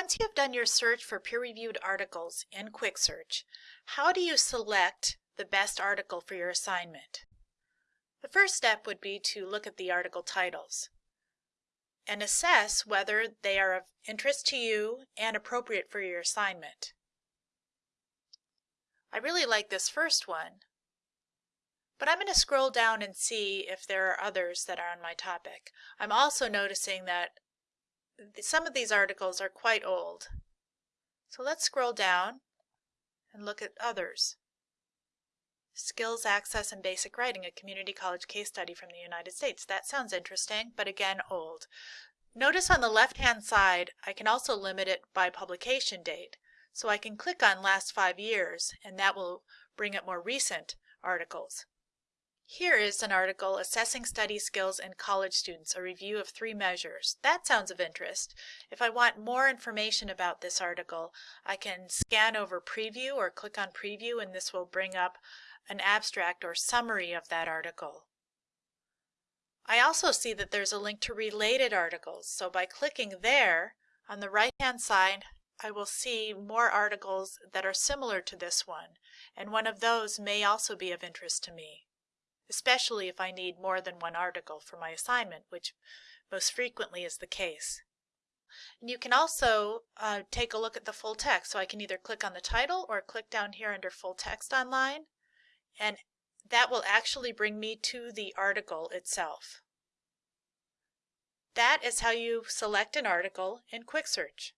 Once you have done your search for peer-reviewed articles in Quick Search, how do you select the best article for your assignment? The first step would be to look at the article titles and assess whether they are of interest to you and appropriate for your assignment. I really like this first one, but I'm going to scroll down and see if there are others that are on my topic. I'm also noticing that some of these articles are quite old. So let's scroll down and look at others. Skills Access and Basic Writing, a community college case study from the United States. That sounds interesting, but again, old. Notice on the left-hand side, I can also limit it by publication date. So I can click on last five years, and that will bring up more recent articles. Here is an article, Assessing Study Skills in College Students, a review of three measures. That sounds of interest. If I want more information about this article, I can scan over Preview or click on Preview and this will bring up an abstract or summary of that article. I also see that there's a link to related articles, so by clicking there, on the right-hand side, I will see more articles that are similar to this one, and one of those may also be of interest to me especially if I need more than one article for my assignment, which most frequently is the case. And you can also uh, take a look at the full text. So I can either click on the title or click down here under full text online, and that will actually bring me to the article itself. That is how you select an article in Quick Search.